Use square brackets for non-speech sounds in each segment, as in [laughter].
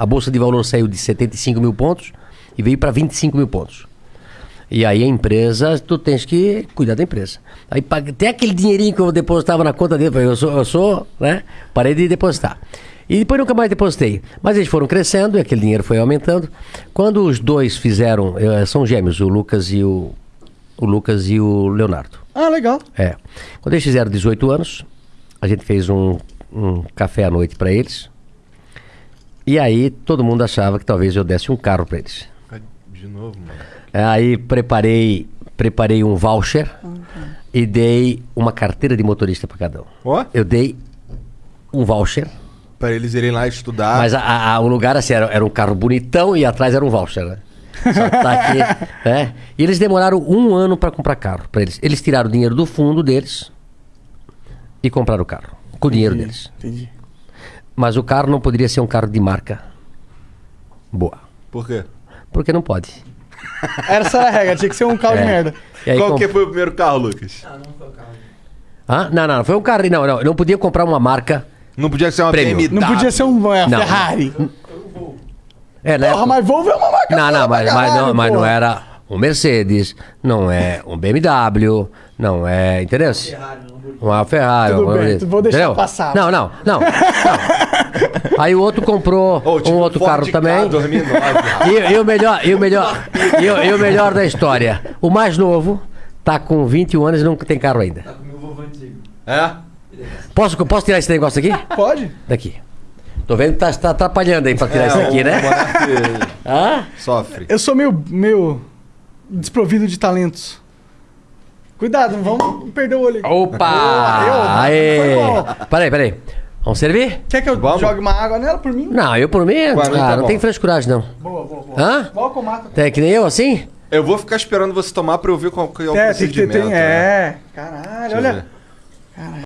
A bolsa de valor saiu de 75 mil pontos e veio para 25 mil pontos. E aí a empresa, tu tens que cuidar da empresa. Aí até aquele dinheirinho que eu depositava na conta dele, eu sou, eu sou, né? Parei de depositar. E depois nunca mais depositei. Mas eles foram crescendo e aquele dinheiro foi aumentando. Quando os dois fizeram, eh, são gêmeos, o Lucas e o, o Lucas e o Leonardo. Ah, legal. É. Quando eles fizeram 18 anos, a gente fez um, um café à noite para eles. E aí todo mundo achava que talvez eu desse um carro para eles. De novo, mano. É, Aí preparei, preparei um voucher e dei uma carteira de motorista para cada um. Ó, Eu dei um voucher, pra eles irem lá estudar. mas a- a- a- o lugar assim, era, era um carro bonitão e atrás era um voucher, né? Só que tá aqui, [laughs] né? E eles demoraram um ano para comprar carro para eles. Eles tiraram o dinheiro do fundo deles e compraram o carro com o dinheiro deles. Entendi. Mas o carro não poderia ser um carro de marca boa, Por quê? porque não pode. [laughs] Essa era a regra, tinha que ser um carro de É. merda. E aí Qual com- que foi o primeiro carro, Lucas? Hã? Não, não, foi um carro. Não, não, não podia comprar uma marca. Não podia ser uma Prêmio. BMW. Não podia ser um é, Não. Ferrari. É, né? Porra, mas Volvo é uma marca Não, não, mas, mas caralho, não, mas não era um Mercedes, não é um BMW, não é. Entendeu? Uma Ferrari. Tudo uma bem, coisa, vou deixar entendeu? passar. Não, não, não. [laughs] não. Aí o outro comprou tipo um outro carro também. 2009. E, e o melhor, e o melhor, e o, e o melhor da história, o mais novo tá com 21 anos e não tem carro ainda. é? Posso, posso tirar esse negócio aqui? Pode? Daqui. Tô vendo que tá, tá atrapalhando aí pra tirar isso aqui, né? Hã? Sofre. Eu sou meio, meio desprovido de talentos. Cuidado, não vamos perder o olho. aqui. Opa! Aê! Peraí, peraí. Vamos servir? Quer que eu Vamos? jogue uma água nela por mim? Não, eu por mim, Pra mim ah, tá não bom. tem frescuragem, não. Boa, boa, boa. Hã? Boa com mata. Tem que nem eu, assim? Eu vou ficar esperando você tomar pra eu ver qual que é o É, tem que ter. procedimento. Tem, né? é. Caralho, Deixa olha. ver.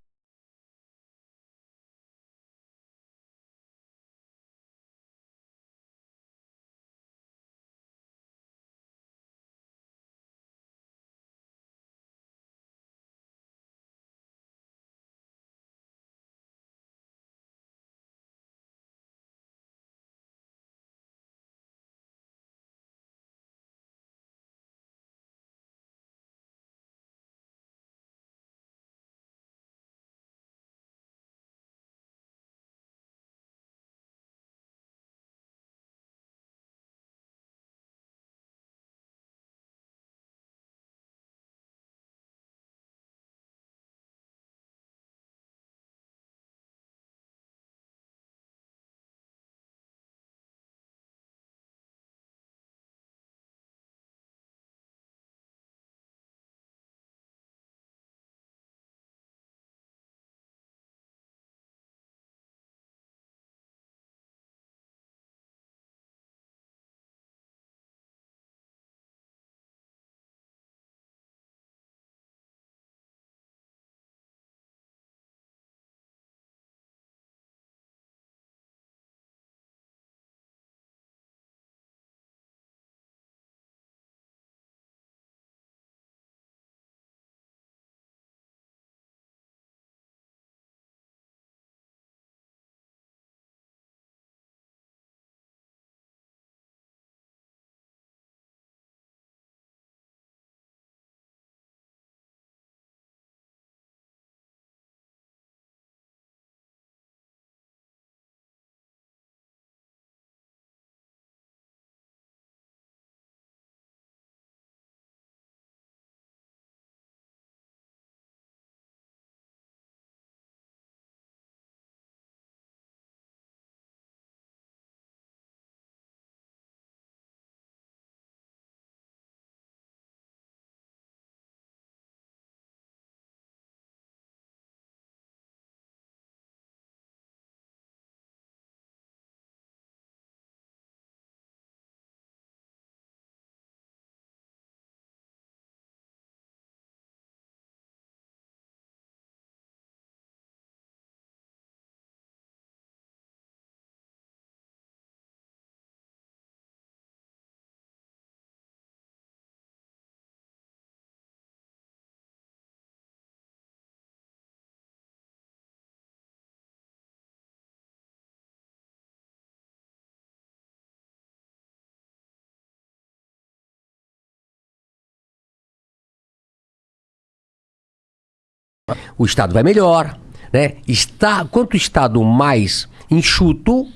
O Estado vai melhor, né? Está, quanto o Estado mais enxuto,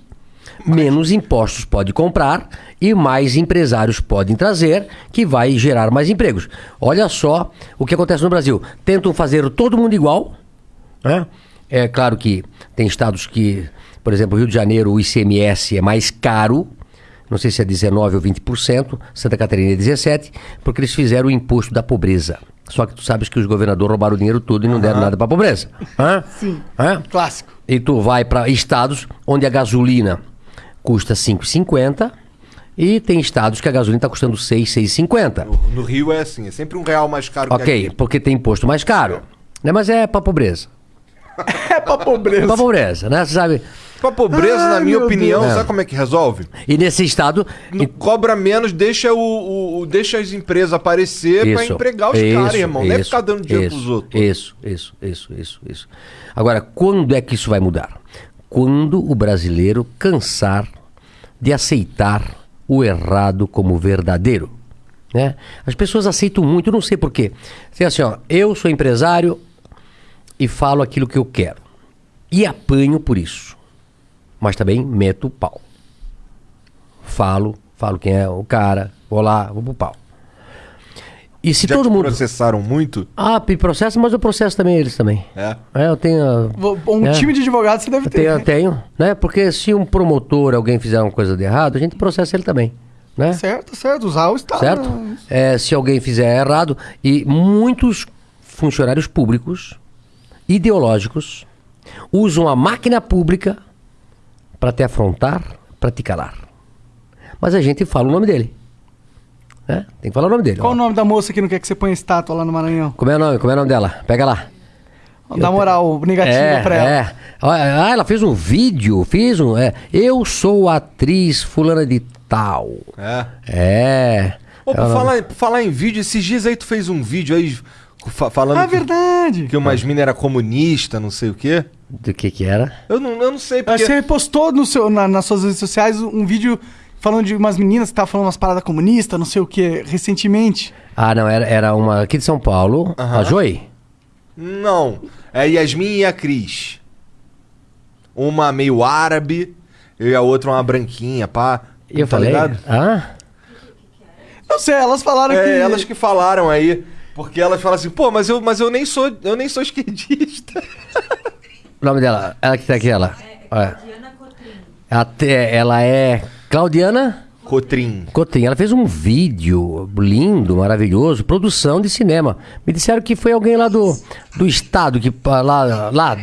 menos impostos pode comprar e mais empresários podem trazer, que vai gerar mais empregos. Olha só o que acontece no Brasil. Tentam fazer todo mundo igual, né? É claro que tem estados que, por exemplo, Rio de Janeiro, o ICMS é mais caro, não sei se é 19 ou 20%, Santa Catarina é 17, porque eles fizeram o imposto da pobreza. Só que tu sabes que os governadores roubaram o dinheiro todo e não deram nada para a pobreza. Hã? Sim. Hã? Clássico. E tu vai para estados onde a gasolina custa 5,50 e tem estados que a gasolina está custando 6, 6,50. No Rio é assim, é sempre um real mais caro que Ok, aqui. porque tem imposto mais caro. Né? Mas é para pobreza. [laughs] É pra pobreza. Para pobreza, né? Você sabe? Pra pobreza, Ai, na minha opinião, Deus. sabe como é que resolve? E nesse estado. Não cobra menos, deixa, o, o- o- deixa as empresas aparecer pra empregar os caras, irmão. Não é ficar dando dinheiro isso, pros outros. Isso, isso, isso, isso, isso. Agora, quando é que isso vai mudar? Quando o brasileiro cansar de aceitar o errado como verdadeiro. Né? As pessoas aceitam muito, eu não sei porquê. Tem assim, ó, eu sou empresário e falo aquilo que eu quero. E apanho por isso. Mas também meto o pau. Falo, falo quem é o cara, vou lá, vou pro pau. E se Já todo mundo. processaram muito? Ah, processo, mas eu processo também eles também. É. É, eu tenho. Um É. time de advogados você deve Eu ter. tenho, eu né? tenho, né? Porque se um promotor, alguém fizer uma coisa de errado, a gente processa ele também, né? Certo, certo. Usar o Estado. Certo? É, se alguém fizer errado, e muitos funcionários públicos, ideológicos, usam a máquina pública para te afrontar, para te calar. Mas a gente fala o nome dele. né? Tem que falar o nome dele. Qual ó. o nome da moça que não quer que você ponha estátua lá no Maranhão? Como é o nome? Como é o nome dela? Pega lá. Dá moral negativa É, pra ela. é. Ah, ela fez um vídeo, fiz um. É, eu sou atriz fulana de tal. É. É. Ô, por Ela- falar, por falar em vídeo, esses dias aí tu fez um vídeo aí fa- falando Ah, que, verdade. que umas minas era comunista, não sei o quê. Do que que era? Eu não, eu não sei porque... Você postou no seu, na- nas suas redes sociais um vídeo falando de umas meninas que estavam falando umas paradas comunistas, não sei o que, recentemente. Ah, não, era, era uma aqui de São Paulo, Aham. a Joy. Não. É a Yasmin e a Cris. Uma meio árabe e a outra uma branquinha, pá. E eu tá falei. ligado? Ah? Não sei, elas falaram que. É, elas que falaram aí. Porque elas falam assim, pô, mas eu, mas eu nem sou, eu nem sou esquerdista. [laughs] O nome dela, ela que tá aqui, ela. É. Diana Cotrim. Até, ela é Claudiana Cotrim. Cotrim. Ela fez um vídeo lindo, maravilhoso, produção de cinema. Me disseram que foi alguém lá do, do estado, que lá, lá